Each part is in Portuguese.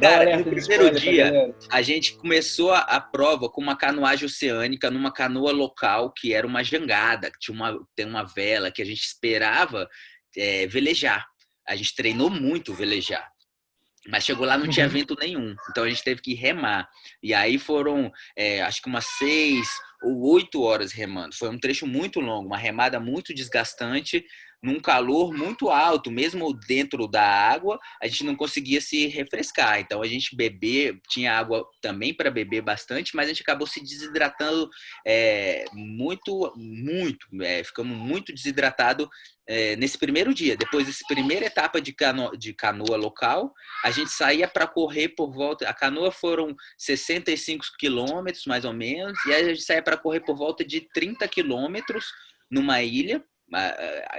Cara, no primeiro dia, a gente começou a, a, prova com uma canoagem oceânica numa canoa local que era uma jangada, que tinha uma, tem uma vela que a gente esperava é, velejar. A gente treinou muito velejar. Mas chegou lá, não tinha uhum. vento nenhum. Então a gente teve que remar. E aí foram, é, acho que umas seis ou oito horas remando. Foi um trecho muito longo, uma remada muito desgastante num calor muito alto, mesmo dentro da água, a gente não conseguia se refrescar. Então a gente beber, tinha água também para beber bastante, mas a gente acabou se desidratando é, muito, muito, é, ficamos muito desidratado é, nesse primeiro dia. Depois dessa primeira etapa de, cano, de canoa local, a gente saía para correr por volta. A canoa foram 65 quilômetros, mais ou menos, e aí a gente saía para correr por volta de 30 quilômetros numa ilha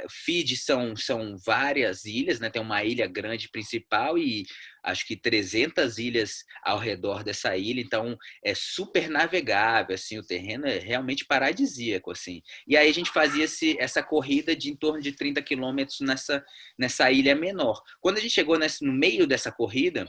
Fiji são, são várias ilhas, né? tem uma ilha grande principal e acho que 300 ilhas ao redor dessa ilha, então é super navegável, assim, o terreno é realmente paradisíaco, assim. E aí a gente fazia esse, essa corrida de em torno de 30 quilômetros nessa, nessa ilha menor. Quando a gente chegou nesse, no meio dessa corrida,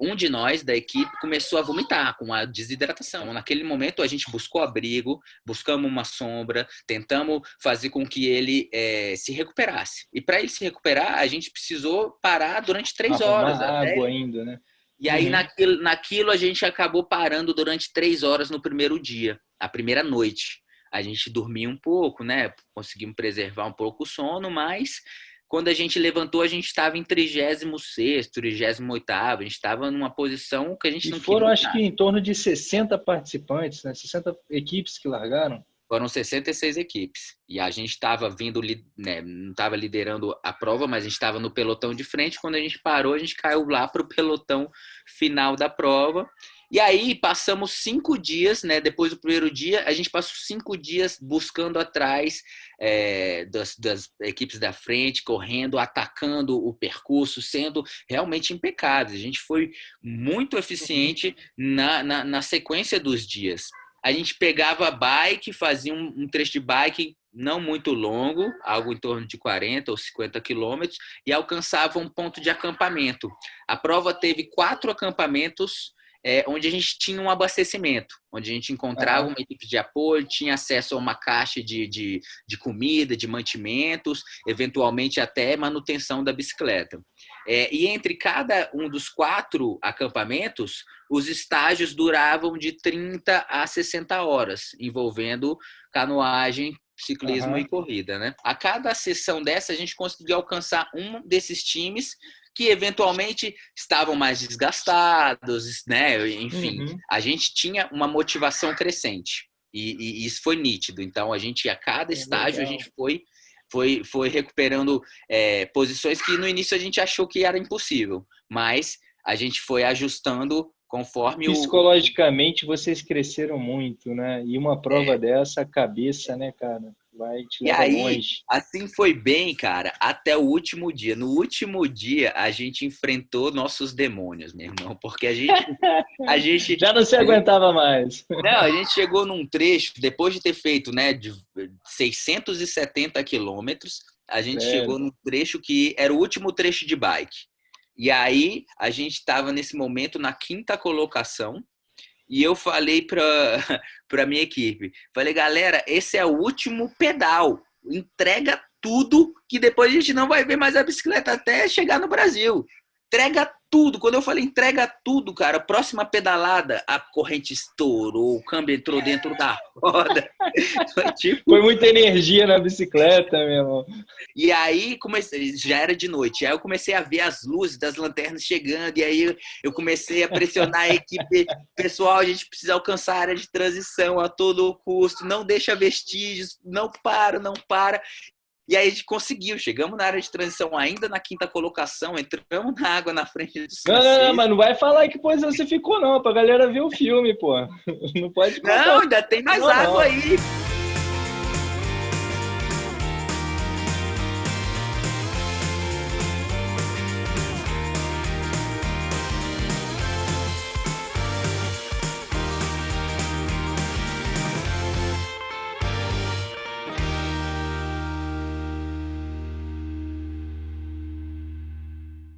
um de nós da equipe começou a vomitar com a desidratação. Naquele momento a gente buscou abrigo, buscamos uma sombra, tentamos fazer com que ele é, se recuperasse. E para ele se recuperar, a gente precisou parar durante três Arrumar horas. Até... água ainda, né? E aí, uhum. naquilo, naquilo, a gente acabou parando durante três horas no primeiro dia, a primeira noite. A gente dormia um pouco, né? Conseguimos preservar um pouco o sono, mas quando a gente levantou, a gente estava em 36 38 a gente estava numa posição que a gente e não foram, acho que, em torno de 60 participantes, né? 60 equipes que largaram. Foram 66 equipes. E a gente estava vindo, né, não estava liderando a prova, mas a gente estava no pelotão de frente. Quando a gente parou, a gente caiu lá para o pelotão final da prova. E aí passamos cinco dias, né? Depois do primeiro dia, a gente passou cinco dias buscando atrás é, das, das, equipes da frente, correndo, atacando o percurso, sendo realmente impecáveis. A gente foi muito eficiente na, na, na sequência dos dias. A gente pegava bike, fazia um, um trecho de bike não muito longo, algo em torno de 40 ou 50 quilômetros, e alcançava um ponto de acampamento. A prova teve quatro acampamentos é, onde a gente tinha um abastecimento, onde a gente encontrava uma equipe de apoio, tinha acesso a uma caixa de, de, de comida, de mantimentos, eventualmente até manutenção da bicicleta. É, e entre cada um dos quatro acampamentos, os estágios duravam de 30 a 60 horas, envolvendo canoagem, ciclismo uhum. e corrida. Né? A cada sessão dessa, a gente conseguia alcançar um desses times que eventualmente estavam mais desgastados, né? Enfim, uhum. a gente tinha uma motivação crescente e, e, isso foi nítido. Então, a gente a cada é estágio legal. a gente foi foi, foi recuperando é, posições que no início a gente achou que era impossível, mas a gente foi ajustando conforme psicologicamente o... vocês cresceram muito, né? E uma prova é. dessa, a cabeça, né, cara? Vai te e aí, longe. Assim foi bem, cara, até o último dia. No último dia, a gente enfrentou nossos demônios, meu irmão, porque a gente. A gente Já não se aguentava mais. Não, a gente chegou num trecho, depois de ter feito né, de 670 quilômetros, a gente é. chegou num trecho que era o último trecho de bike. E aí, a gente estava nesse momento na quinta colocação e eu falei para a minha equipe, falei, galera, esse é o último pedal, entrega tudo que depois a gente não vai ver mais a bicicleta até chegar no Brasil. Entrega tudo. Quando eu falei entrega tudo, cara, próxima pedalada, a corrente estourou, o câmbio entrou dentro da roda. Foi, tipo... Foi muita energia na bicicleta, meu irmão. E aí comecei, já era de noite. Aí eu comecei a ver as luzes das lanternas chegando, e aí eu comecei a pressionar a equipe. Pessoal, a gente precisa alcançar a área de transição a todo custo, não deixa vestígios, não para, não para. E aí a gente conseguiu, chegamos na área de transição ainda na quinta colocação, entramos na água na frente do Não, não, não, mas não vai falar que posição você ficou não, pra galera ver o filme, pô. Não pode contar. Não, ainda tem mais não, água não. aí.